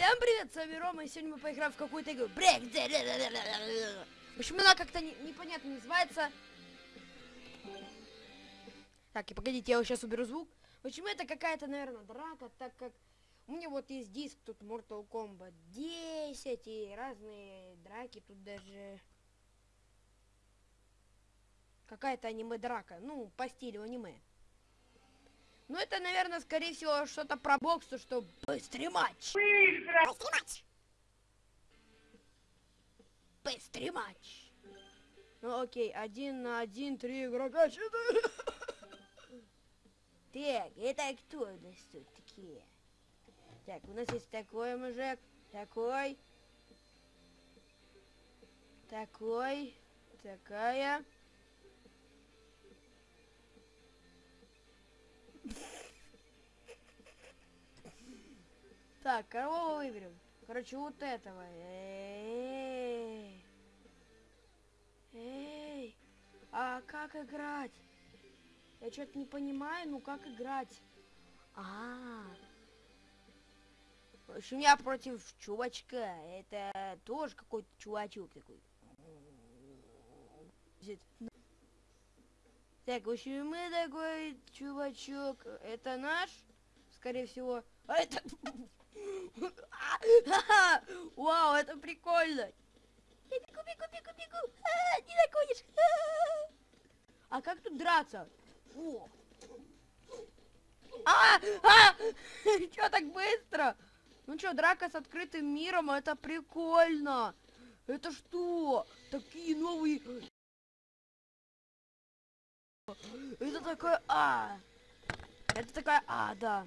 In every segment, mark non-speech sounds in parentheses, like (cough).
Всем привет, с вами Рома, и сегодня мы поиграем в какую-то игру. Брейк! Общем, она как-то не- непонятно называется. Так, и погодите, я вот сейчас уберу звук. Общем, это какая-то, наверное, драка, так как у меня вот есть диск, тут Mortal Kombat 10 и разные драки, тут даже какая-то аниме-драка, ну, по стилю аниме. Ну, это, наверное, скорее всего, что-то про бокс, то что быстрый матч. Быстрый матч. Быстрый матч. Ну, окей, один на один, три игрока, четыре. Так, это кто у нас тут такие? Так, у нас есть такой мужик, такой, такой, такая. Так, кого выберем? Короче, вот этого. Эй, эй, а как играть? Я что-то не понимаю, ну как играть? А, в общем, я против чувачка. Это тоже какой-то чувачок такой. Так, в общем, мы такой чувачок. Это наш, скорее всего. А это... (laughs) (laughs) Вау, это прикольно. Я бегу, бегу, бегу, бегу. А, не догонишь. А, а как тут драться? О. А, а, (laughs) чё так быстро? Ну чё, драка с открытым миром, это прикольно. Это что? Такие новые... Это такая... А. Это такая... А, да.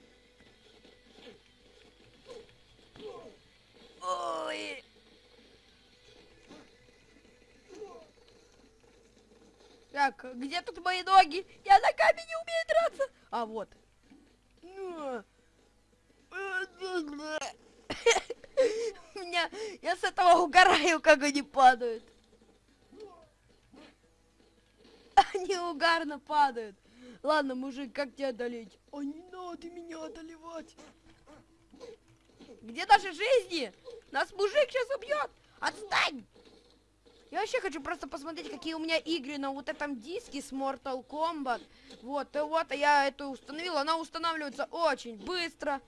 Так, где тут мои ноги? Я на камень не умею драться. А, вот. (laughs) Меня... Я с этого угораю, как они падают. Они угарно падают. Ладно, мужик, как тебя одолеть? А не надо меня одолевать. Где наши жизни? Нас мужик сейчас убьет. Отстань! Я вообще хочу просто посмотреть, какие у меня игры на вот этом диске с Mortal Kombat. Вот, и вот я эту установила. Она устанавливается очень быстро.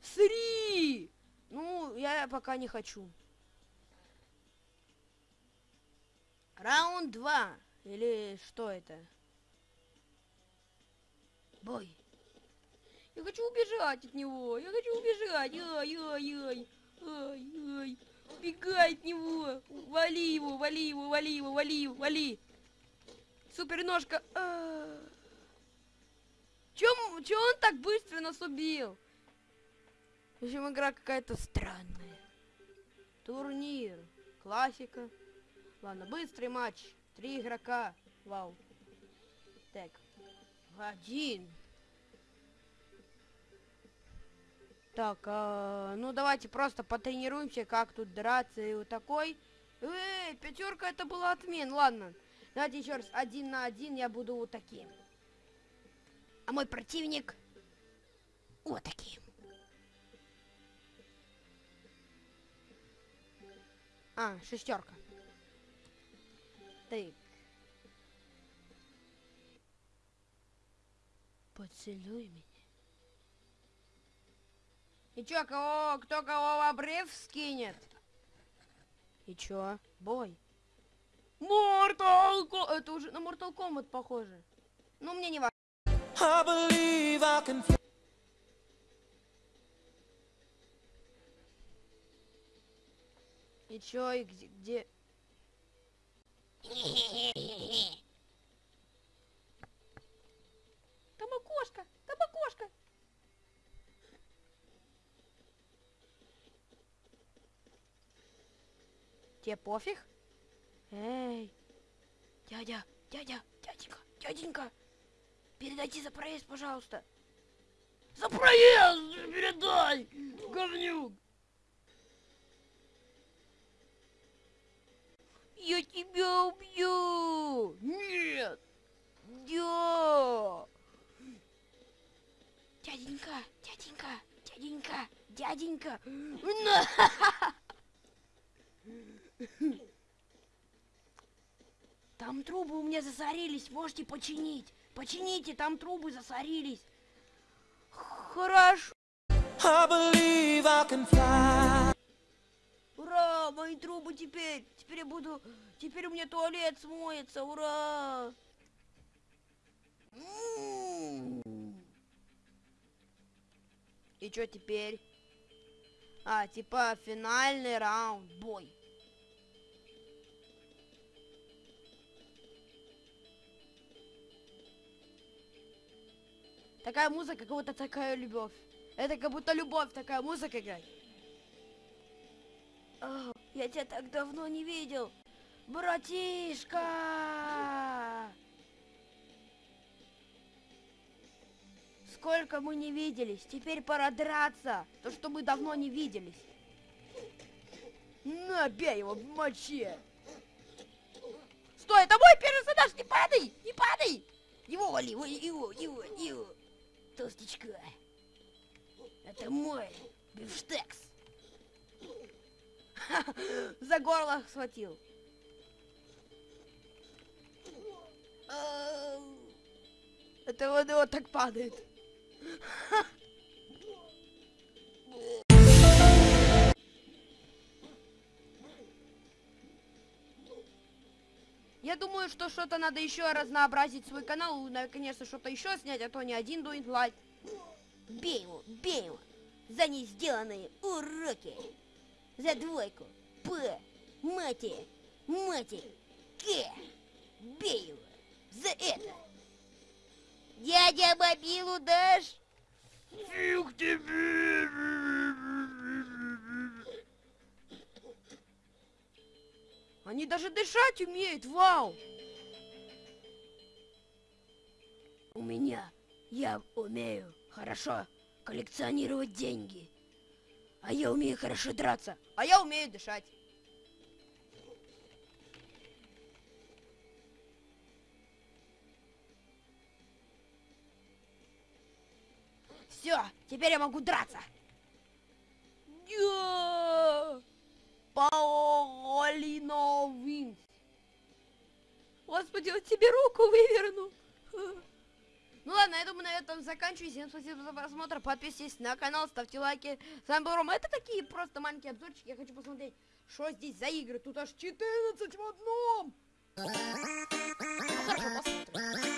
Сри! Ну, я пока не хочу. Раунд 2. Или что это? Бой. Хочу убежать от него. Я хочу убежать. Ай-яй-яй. Ай-яй. Убегай от него. Вали его, вали его, вали его, вали его, вали. Суперножка. А. Чем, чем он так быстро нас убил? В общем, игра какая-то странная. Турнир. Классика. Ладно, быстрый матч. Три игрока. Вау. Так. Один. Так, а, ну давайте просто потренируемся, как тут драться и вот такой. Эй, пятерка это была отмен, ладно. Давайте еще раз, один на один я буду вот таким. А мой противник вот таким. А, шестерка. Так. Поцелуй меня. И чё, кого, кто кого в обрыв скинет? И чё? Бой. Mortal Kombat! Это уже на Mortal Kombat похоже. Ну, мне не важно. I believe I can. И чё, и где... где... (laughs) Тебе пофиг? Эй, дядя, дядя, дяденька, дяденька, передайте за проезд, пожалуйста. За проезд передай, говнюк. Я тебя убью! Нет! Да! Дяденька, дяденька, дяденька, дяденька! Там трубы у меня засорились, можете починить. Почините, там трубы засорились. Хорошо. I I can fly. Ура, мои трубы теперь. Теперь я буду... Теперь у меня туалет смоется, ура. И что теперь? А, типа финальный раунд, бой. Такая музыка, как будто такая любовь. Это как будто любовь, такая музыка играет. А, я тебя так давно не видел. Братишка! Сколько мы не виделись. Теперь пора драться. То, что мы давно не виделись. На, бей его в моче. Стой, это мой персонаж, не падай, не падай. Его вали, его, его, его, его. Толстячка. Это мой бифштекс. За горло схватил. Это вот, вот так падает. Я думаю, что что-то надо еще разнообразить свой канал, и, наконец-то что-то еще снять, а то не один дует лайк. Бей его, бей его. За не сделанные уроки. За двойку. П. Мати. Мати. К. Бей его. За это. Дядя мобилу дашь? Фиг тебе. Они даже дышать умеют, вау! У меня, я умею хорошо коллекционировать деньги. А я умею хорошо драться. А я умею дышать. Все, теперь я могу драться. Паолино Винс. Господи, он тебе руку вывернул. Ну ладно, я думаю, на этом заканчиваю. Всем спасибо за просмотр. Подписывайтесь на канал, ставьте лайки. С вами был Рома. Это такие просто маленькие обзорчики. Я хочу посмотреть, что здесь за игры. Тут аж 14 в одном. Ну хорошо, посмотрим.